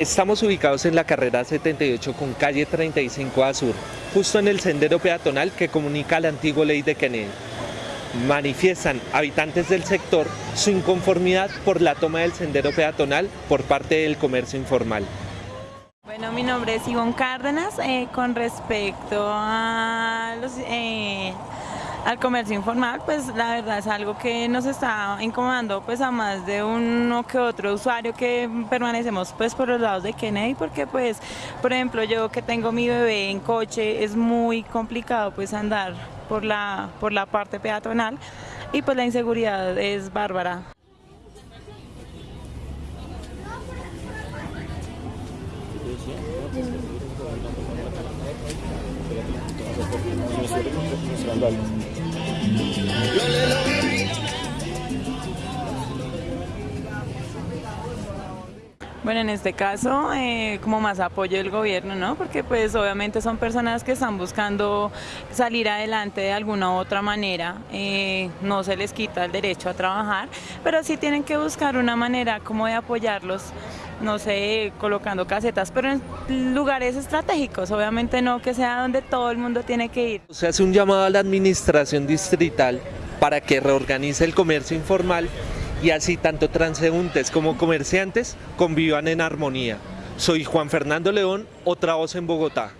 Estamos ubicados en la carrera 78 con calle 35 a sur, justo en el sendero peatonal que comunica la antigua ley de Kennedy. Manifiestan habitantes del sector su inconformidad por la toma del sendero peatonal por parte del comercio informal. Bueno, mi nombre es Ivonne Cárdenas. eh, con respecto a los, eh, al comercio informal, pues la verdad es algo que nos está incomodando pues a más de uno que otro usuario que permanecemos pues por los lados de Kennedy porque pues por ejemplo yo que tengo mi bebé en coche es muy complicado pues andar por la, por la parte peatonal y pues la inseguridad es bárbara. Vandales. Bueno, en este caso, eh, como más apoyo del gobierno, ¿no? Porque pues obviamente son personas que están buscando salir adelante de alguna u otra manera, eh, no se les quita el derecho a trabajar, pero sí tienen que buscar una manera como de apoyarlos, no sé, colocando casetas, pero en lugares estratégicos, obviamente no que sea donde todo el mundo tiene que ir. Se hace un llamado a la administración distrital para que reorganice el comercio informal y así tanto transeúntes como comerciantes convivan en armonía. Soy Juan Fernando León, otra voz en Bogotá.